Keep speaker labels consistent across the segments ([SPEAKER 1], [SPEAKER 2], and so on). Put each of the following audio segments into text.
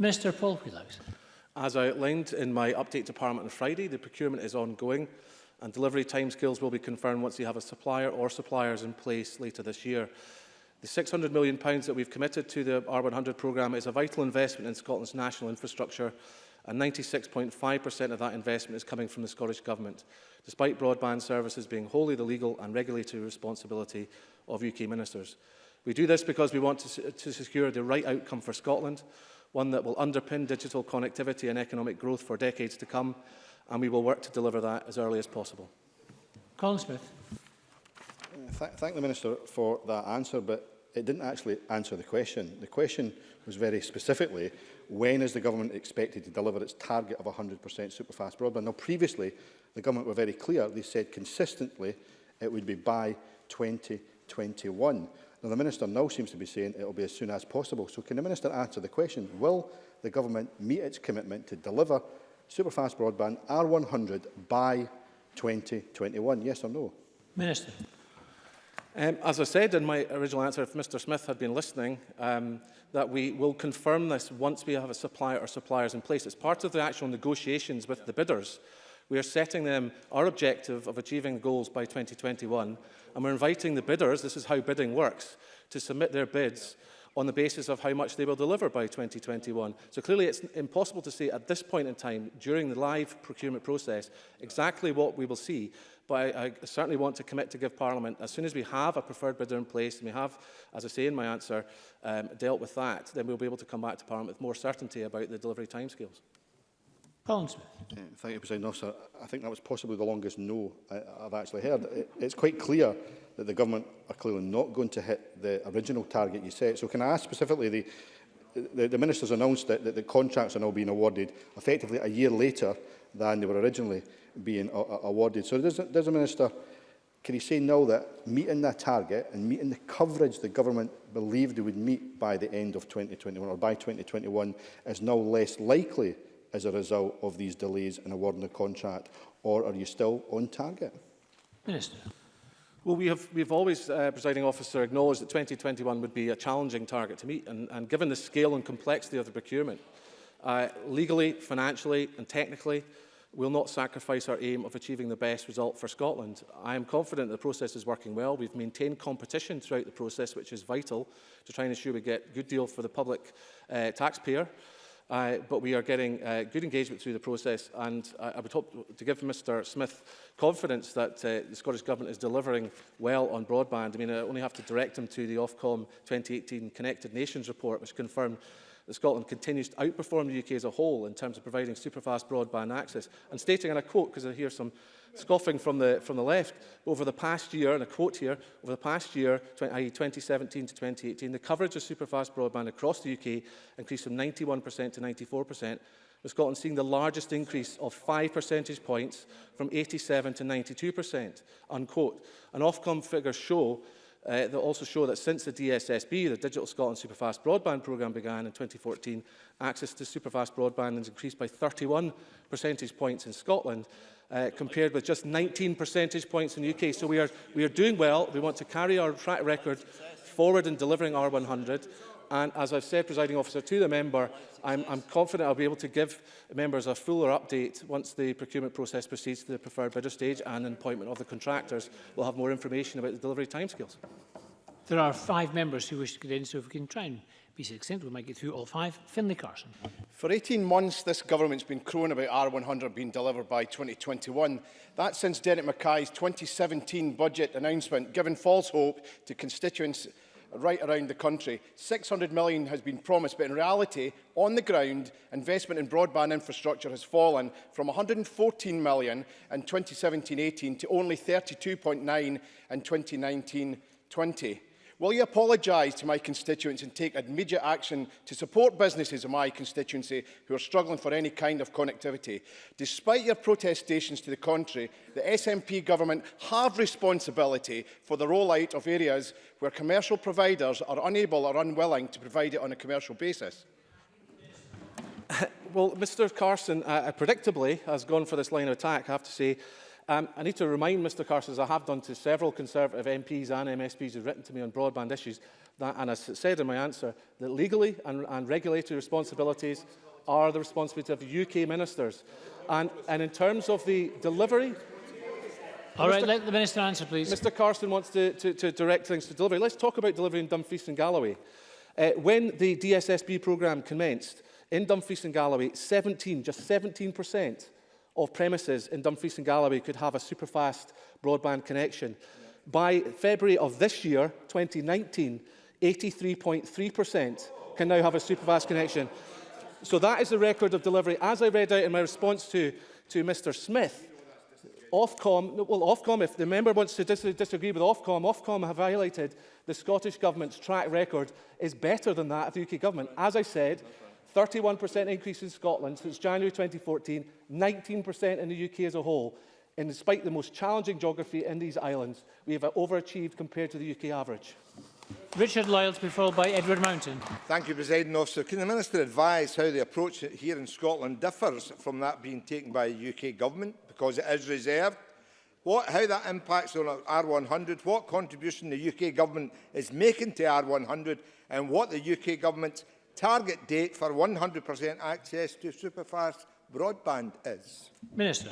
[SPEAKER 1] Mr Paul Wheelhouse.
[SPEAKER 2] As I outlined in my update to Parliament on Friday, the procurement is ongoing and delivery timescales will be confirmed once we have a supplier or suppliers in place later this year. The £600 million pounds that we've committed to the R100 programme is a vital investment in Scotland's national infrastructure and 96.5% of that investment is coming from the Scottish Government, despite broadband services being wholly the legal and regulatory responsibility of UK ministers. We do this because we want to, to secure the right outcome for Scotland, one that will underpin digital connectivity and economic growth for decades to come, and we will work to deliver that as early as possible.
[SPEAKER 1] Colin Smith.
[SPEAKER 3] Uh, th thank the Minister for that answer, but it didn't actually answer the question. The question was very specifically, when is the government expected to deliver its target of 100% superfast broadband? Now, previously, the government were very clear. They said consistently it would be by 2021. Now, the minister now seems to be saying it will be as soon as possible. So can the minister answer the question, will the government meet its commitment to deliver superfast broadband R100 by 2021? Yes or no?
[SPEAKER 1] Minister.
[SPEAKER 2] Um, as I said in my original answer, if Mr Smith had been listening, um, that we will confirm this once we have a supplier or suppliers in place. It's part of the actual negotiations with the bidders. We are setting them our objective of achieving goals by 2021, and we're inviting the bidders, this is how bidding works, to submit their bids on the basis of how much they will deliver by 2021. So clearly it's impossible to say at this point in time, during the live procurement process, exactly what we will see. But I, I certainly want to commit to give Parliament, as soon as we have a preferred bidder in place, and we have, as I say in my answer, um, dealt with that, then we'll be able to come back to Parliament with more certainty about the delivery timescales.
[SPEAKER 1] Colin Smith.
[SPEAKER 3] Uh, thank you, President Officer. I think that was possibly the longest no I, uh, I've actually heard. It, it's quite clear that the government are clearly not going to hit the original target you set. So can I ask specifically, the, the, the Minister's announced that, that the contracts are now being awarded effectively a year later than they were originally being awarded. So does, does the Minister, can he say now that meeting that target and meeting the coverage the government believed it would meet by the end of 2021 or by 2021 is now less likely as a result of these delays in awarding the contract, or are you still on target?
[SPEAKER 1] Minister.
[SPEAKER 2] Well, we have we've always, uh, presiding officer, acknowledged that 2021 would be a challenging target to meet, and, and given the scale and complexity of the procurement, Uh, legally, financially and technically, will not sacrifice our aim of achieving the best result for Scotland. I am confident the process is working well. We've maintained competition throughout the process, which is vital to try and ensure we get a good deal for the public uh, taxpayer. Uh, but we are getting uh, good engagement through the process and I, I would hope to give Mr Smith confidence that uh, the Scottish Government is delivering well on broadband. I mean, I only have to direct him to the Ofcom 2018 Connected Nations report, which confirmed that Scotland continues to outperform the UK as a whole in terms of providing superfast broadband access. And stating, and I quote, because I hear some scoffing from the, from the left, over the past year, and a quote here, over the past year, i.e. 2017 to 2018, the coverage of superfast broadband across the UK increased from 91% to 94%, with Scotland seeing the largest increase of 5 percentage points from 87 to 92%, unquote. And Ofcom figures show uh, that also show that since the DSSB, the Digital Scotland Superfast Broadband Programme began in 2014, access to superfast broadband has increased by 31 percentage points in Scotland, uh, compared with just 19 percentage points in the UK. So we are, we are doing well. We want to carry our track record forward in delivering R100. And as I've said, presiding officer, to the member, I'm, I'm confident I'll be able to give members a fuller update once the procurement process proceeds to the preferred bidder stage and an appointment of the contractors. We'll have more information about the delivery timescales.
[SPEAKER 1] There are five members who wish to get in, so if we can try and be succinct, we might get through all five. Finlay Carson.
[SPEAKER 4] For 18 months, this government's been crowing about R100 being delivered by 2021. That's since Derek Mackay's 2017 budget announcement, giving false hope to constituents right around the country. 600 million has been promised, but in reality, on the ground, investment in broadband infrastructure has fallen from 114 million in 2017-18 to only 32.9 in 2019-20. Will you apologise to my constituents and take immediate action to support businesses in my constituency who are struggling for any kind of connectivity? Despite your protestations to the contrary, the SNP government have responsibility for the rollout of areas where commercial providers are unable or unwilling to provide it on a commercial basis.
[SPEAKER 2] well, Mr Carson, uh, predictably, has gone for this line of attack, I have to say. Um, I need to remind Mr Carson, as I have done to several Conservative MPs and MSPs who've written to me on broadband issues, that, and I said in my answer, that legally and, and regulatory responsibilities are the responsibility of UK ministers. And, and in terms of the delivery...
[SPEAKER 1] All
[SPEAKER 2] Mr.
[SPEAKER 1] right, let the Minister answer, please.
[SPEAKER 2] Mr Carson wants to, to, to direct things to delivery. Let's talk about delivery in Dumfries and Galloway. Uh, when the DSSB programme commenced, in Dumfries and Galloway, 17, just 17% of premises in Dumfries and Galloway could have a superfast broadband connection. By February of this year, 2019, 83.3% can now have a superfast connection. So that is the record of delivery. As I read out in my response to, to Mr Smith, Ofcom, well, Ofcom, if the member wants to dis disagree with Ofcom, Ofcom have highlighted the Scottish Government's track record is better than that of the UK Government. As I said, 31% increase in Scotland since January 2014, 19% in the UK as a whole. And despite the most challenging geography in these islands, we have overachieved compared to the UK average.
[SPEAKER 1] Richard Lyles, be followed by Edward Mountain.
[SPEAKER 5] Thank you, President Officer. Can the Minister advise how the approach here in Scotland differs from that being taken by the UK Government, because it is reserved? What, how that impacts on R100, what contribution the UK Government is making to R100, and what the UK Government's target date for 100% access to superfast broadband is?
[SPEAKER 1] Minister.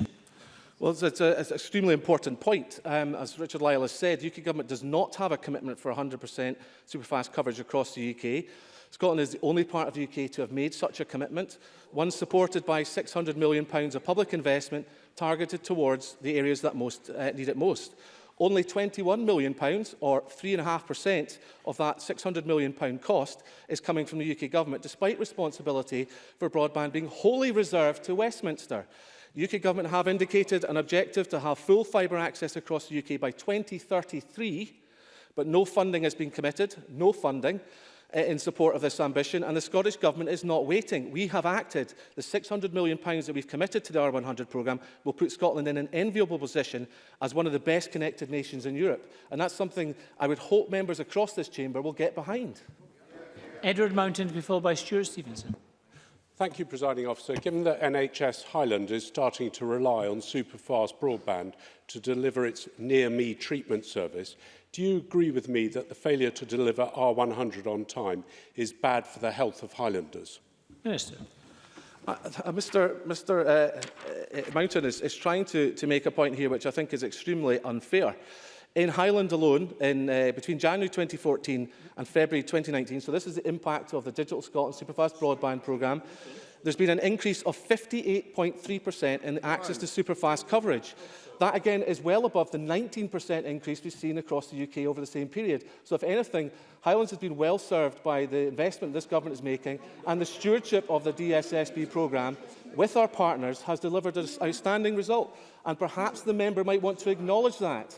[SPEAKER 2] Well, it's, a, it's an uh, extremely important point. Um, as Richard Lyle has said, UK government does not have a commitment for 100% superfast coverage across the UK. Scotland is the only part of the UK to have made such a commitment, one supported by £600 million of public investment targeted towards the areas that most, uh, need it most. Only £21 million, or 3.5% of that £600 million cost, is coming from the UK Government, despite responsibility for broadband being wholly reserved to Westminster. The UK Government have indicated an objective to have full fibre access across the UK by 2033, but no funding has been committed, no funding, Uh, in support of this ambition, and the Scottish Government is not waiting. We have acted. The £600 million that we've committed to the R100 programme will put Scotland in an enviable position as one of the best connected nations in Europe. And that's something I would hope members across this chamber will get behind.
[SPEAKER 1] Edward Mountain to be followed by Stuart Stevenson.
[SPEAKER 6] Thank you, Presiding Officer. Given that NHS Highland is starting to rely on super-fast broadband to deliver its near-me treatment service, Do you agree with me that the failure to deliver R100 on time is bad for the health of Highlanders?
[SPEAKER 1] Minister.
[SPEAKER 2] Uh, uh Mr. Mr. Uh, uh, uh, Mountain is, is trying to, to make a point here which I think is extremely unfair. In Highland alone, in, uh, between January 2014 and February 2019, so this is the impact of the Digital Scotland Superfast Broadband Programme, there's been an increase of 58.3% in the access to superfast coverage. That again is well above the 19% increase we've seen across the UK over the same period. So if anything, Highlands has been well served by the investment this government is making and the stewardship of the DSSB programme with our partners has delivered an outstanding result. And perhaps the member might want to acknowledge that.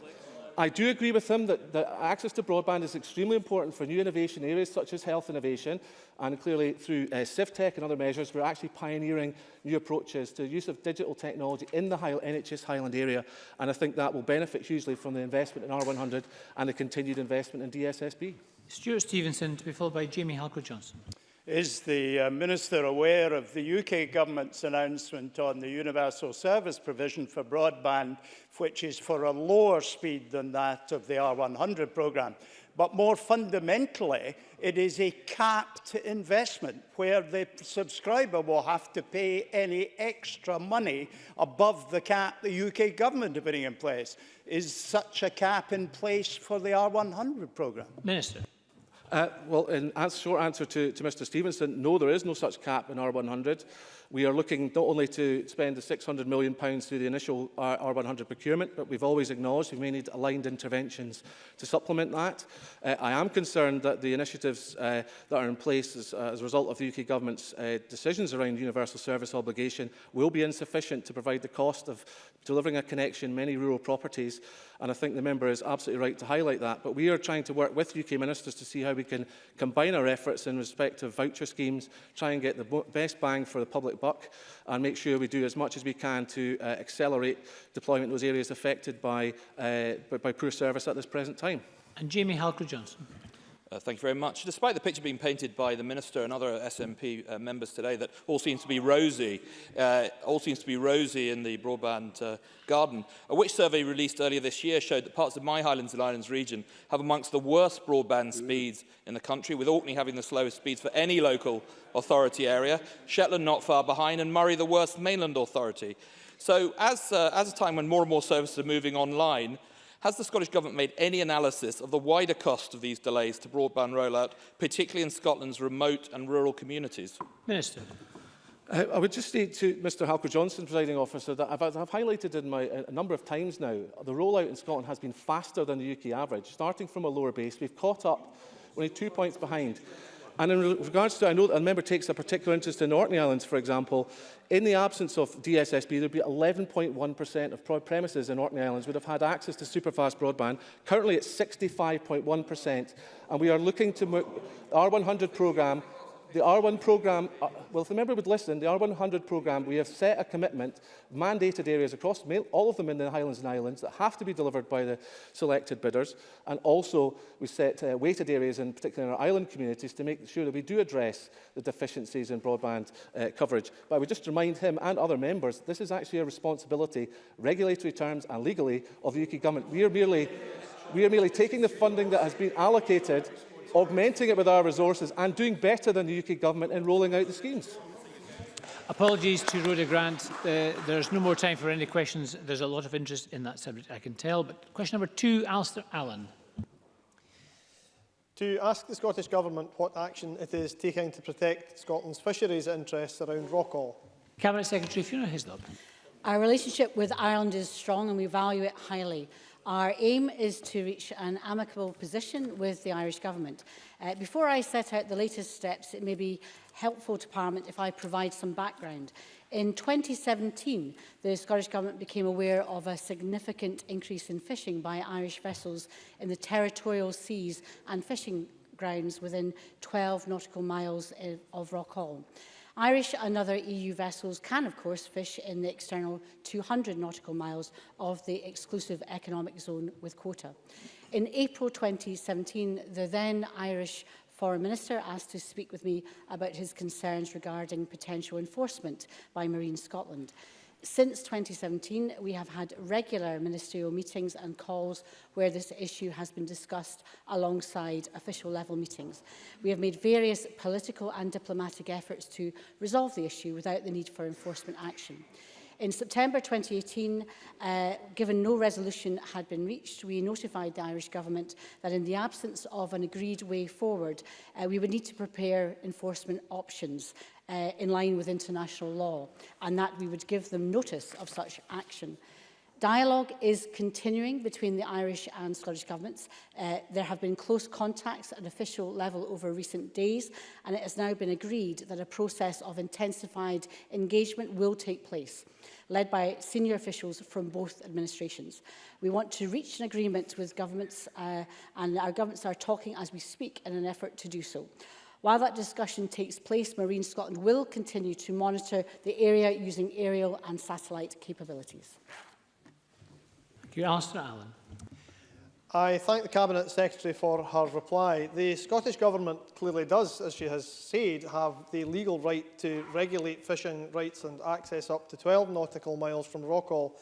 [SPEAKER 2] I do agree with him that, that access to broadband is extremely important for new innovation areas such as health innovation, and clearly through uh, CivTech and other measures, we're actually pioneering new approaches to the use of digital technology in the High NHS Highland area, and I think that will benefit hugely from the investment in R100 and the continued investment in DSSB.
[SPEAKER 1] Stuart Stevenson to be followed by Jamie Halker-Johnson.
[SPEAKER 7] Is the uh, Minister aware of the UK Government's announcement on the universal service provision for broadband, which is for a lower speed than that of the R100 programme? But more fundamentally, it is a capped investment where the subscriber will have to pay any extra money above the cap the UK government are putting in place. Is such a cap in place for the R100 programme?
[SPEAKER 1] Minister.
[SPEAKER 2] Uh, well, in short answer to, to Mr Stevenson, no, there is no such cap in R100. We are looking not only to spend the £600 million pounds through the initial R100 procurement, but we've always acknowledged we may need aligned interventions to supplement that. Uh, I am concerned that the initiatives uh, that are in place as, uh, as a result of the UK government's uh, decisions around universal service obligation will be insufficient to provide the cost of delivering a connection many rural properties and I think the member is absolutely right to highlight that but we are trying to work with UK ministers to see how we can combine our efforts in respect of voucher schemes try and get the best bang for the public buck and make sure we do as much as we can to uh, accelerate deployment in those areas affected by, uh, by, by poor service at this present time.
[SPEAKER 1] And Jamie Halker-Johnson.
[SPEAKER 8] Uh, thank you very much. Despite the picture being painted by the Minister and other SNP uh, members today that all seems to be rosy, uh, all seems to be rosy in the broadband uh, garden, a Which survey released earlier this year showed that parts of my Highlands and Islands region have amongst the worst broadband speeds in the country, with Orkney having the slowest speeds for any local authority area, Shetland not far behind, and Murray the worst mainland authority. So as, uh, as a time when more and more services are moving online, Has the Scottish Government made any analysis of the wider cost of these delays to broadband rollout, particularly in Scotland's remote and rural communities?
[SPEAKER 1] Minister.
[SPEAKER 2] I, uh, I would just say to Mr Halker Johnson, presiding officer, that I've, I've highlighted in my, a number of times now, the rollout in Scotland has been faster than the UK average. Starting from a lower base, we've caught up, only two points behind. And in regards to, I know that a member takes a particular interest in Orkney Islands, for example, in the absence of DSSB, there'd be 11.1% of premises in Orkney Islands would have had access to superfast broadband. Currently, it's 65.1%. And we are looking to... Our 100 programme the R1 programme, uh, well, if the member would listen, the R100 programme, we have set a commitment, mandated areas across all of them in the Highlands and Islands, that have to be delivered by the selected bidders. And also, we set uh, weighted areas, in particular in our island communities, to make sure that we do address the deficiencies in broadband uh, coverage. But I would just remind him and other members, this is actually a responsibility, regulatory terms and legally, of the UK government. We are merely, we are merely taking the funding that has been allocated augmenting it with our resources and doing better than the UK Government in rolling out the schemes.
[SPEAKER 1] Apologies to Rhoda Grant. Uh, there's no more time for any questions. There's a lot of interest in that subject, I can tell. But question number two, Alistair Allen.
[SPEAKER 9] To ask the Scottish Government what action it is taking to protect Scotland's fisheries interests around Rockall.
[SPEAKER 1] Cabinet Secretary Fiona Hislop.
[SPEAKER 10] Our relationship with Ireland is strong and we value it highly. Our aim is to reach an amicable position with the Irish Government. Uh, before I set out the latest steps, it may be helpful to Parliament if I provide some background. In 2017, the Scottish Government became aware of a significant increase in fishing by Irish vessels in the territorial seas and fishing grounds within 12 nautical miles of Rockall. Irish and other EU vessels can, of course, fish in the external 200 nautical miles of the exclusive economic zone with quota. In April 2017, the then Irish Foreign Minister asked to speak with me about his concerns regarding potential enforcement by Marine Scotland. Since 2017, we have had regular ministerial meetings and calls where this issue has been discussed alongside official level meetings. We have made various political and diplomatic efforts to resolve the issue without the need for enforcement action. In September 2018, uh, given no resolution had been reached, we notified the Irish Government that in the absence of an agreed way forward, uh, we would need to prepare enforcement options uh, in line with international law and that we would give them notice of such action. Dialogue is continuing between the Irish and Scottish governments. Uh, there have been close contacts at official level over recent days, and it has now been agreed that a process of intensified engagement will take place, led by senior officials from both administrations. We want to reach an agreement with governments, uh, and our governments are talking as we speak in an effort to do so. While that discussion takes place, Marine Scotland will continue to monitor the area using aerial and satellite capabilities.
[SPEAKER 1] Thank you. Alistair Allen.
[SPEAKER 9] I thank the Cabinet Secretary for her reply. The Scottish Government clearly does, as she has said, have the legal right to regulate fishing rights and access up to 12 nautical miles from Rockall,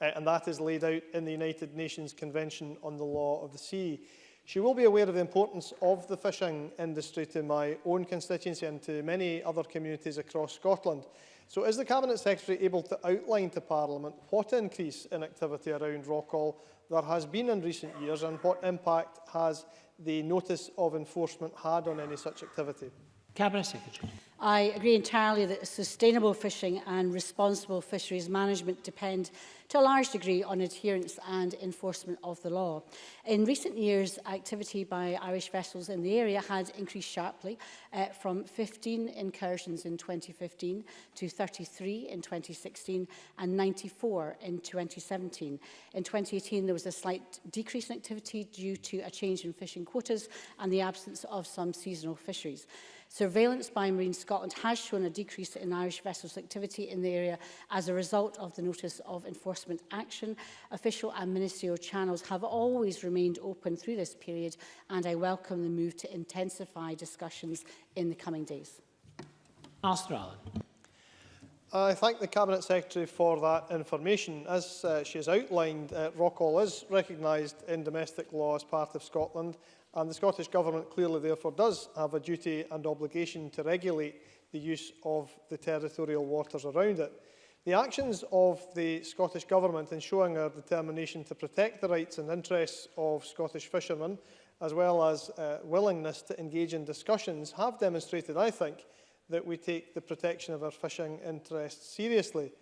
[SPEAKER 9] uh, eh, and that is laid out in the United Nations Convention on the Law of the Sea. She will be aware of the importance of the fishing industry to my own constituency and to many other communities across Scotland. So is the Cabinet Secretary able to outline to Parliament what increase in activity around Rockall there has been in recent years and what impact has the notice of enforcement had on any such activity?
[SPEAKER 1] Cabinet Secretary.
[SPEAKER 10] I agree entirely that sustainable fishing and responsible fisheries management depend to a large degree on adherence and enforcement of the law. In recent years, activity by Irish vessels in the area had increased sharply uh, from 15 incursions in 2015 to 33 in 2016 and 94 in 2017. In 2018, there was a slight decrease in activity due to a change in fishing quotas and the absence of some seasonal fisheries. Surveillance by Marine Scotland Scotland has shown a decrease in Irish vessels activity in the area as a result of the notice of enforcement action. Official and ministerial channels have always remained open through this period and I welcome the move to intensify discussions in the coming days.
[SPEAKER 1] Alistair Allen.
[SPEAKER 9] I thank the Cabinet Secretary for that information. As uh, she has outlined, uh, Rockall is recognised in domestic law as part of Scotland And the Scottish Government clearly therefore does have a duty and obligation to regulate the use of the territorial waters around it. The actions of the Scottish Government in showing our determination to protect the rights and interests of Scottish fishermen, as well as uh, willingness to engage in discussions, have demonstrated, I think, that we take the protection of our fishing interests seriously.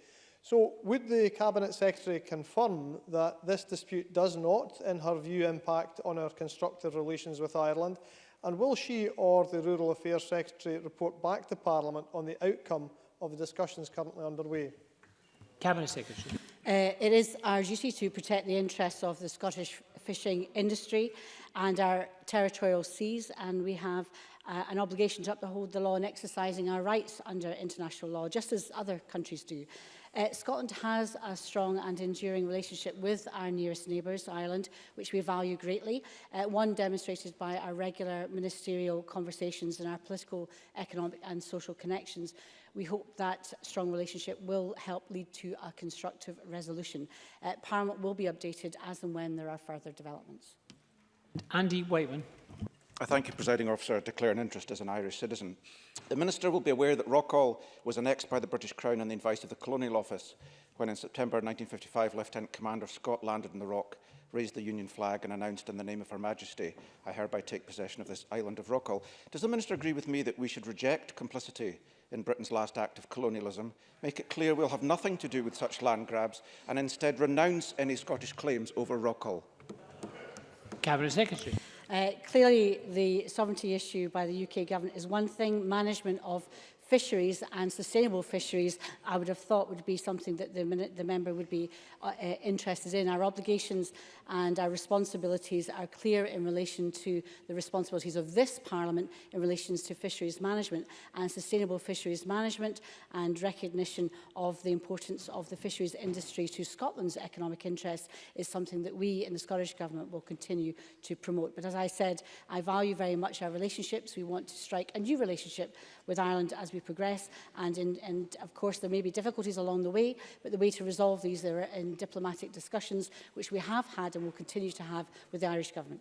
[SPEAKER 9] So would the Cabinet Secretary confirm that this dispute does not, in her view, impact on our constructive relations with Ireland? And will she or the Rural Affairs Secretary report back to Parliament on the outcome of the discussions currently underway?
[SPEAKER 1] Cabinet Secretary.
[SPEAKER 10] Uh, it is our duty to protect the interests of the Scottish fishing industry and our territorial seas and we have uh, an obligation to uphold the law and exercising our rights under international law, just as other countries do. Uh, Scotland has a strong and enduring relationship with our nearest neighbours, Ireland, which we value greatly, uh, one demonstrated by our regular ministerial conversations and our political, economic and social connections. We hope that strong relationship will help lead to a constructive resolution. Uh, Parliament will be updated as and when there are further developments.
[SPEAKER 1] Andy Whiteman.
[SPEAKER 11] I thank you, Presiding Officer, to declare an interest as an Irish citizen. The Minister will be aware that Rockall was annexed by the British Crown on the advice of the Colonial Office when in September 1955 Lieutenant Commander Scott landed in the Rock, raised the Union flag and announced in the name of Her Majesty, I hereby take possession of this island of Rockall. Does the Minister agree with me that we should reject complicity in Britain's last act of colonialism, make it clear we'll have nothing to do with such land grabs and instead renounce any Scottish claims over Rockall?
[SPEAKER 1] Cabinet Secretary.
[SPEAKER 10] Uh, clearly, the sovereignty issue by the UK government is one thing. Management of fisheries and sustainable fisheries, I would have thought would be something that the, the member would be uh, uh, interested in. Our obligations and our responsibilities are clear in relation to the responsibilities of this Parliament in relation to fisheries management and sustainable fisheries management and recognition of the importance of the fisheries industry to Scotland's economic interests is something that we in the Scottish Government will continue to promote. But as I said, I value very much our relationships. We want to strike a new relationship with Ireland as we progress. And, in, and of course, there may be difficulties along the way, but the way to resolve these are in diplomatic discussions, which we have had and will continue to have with the Irish government.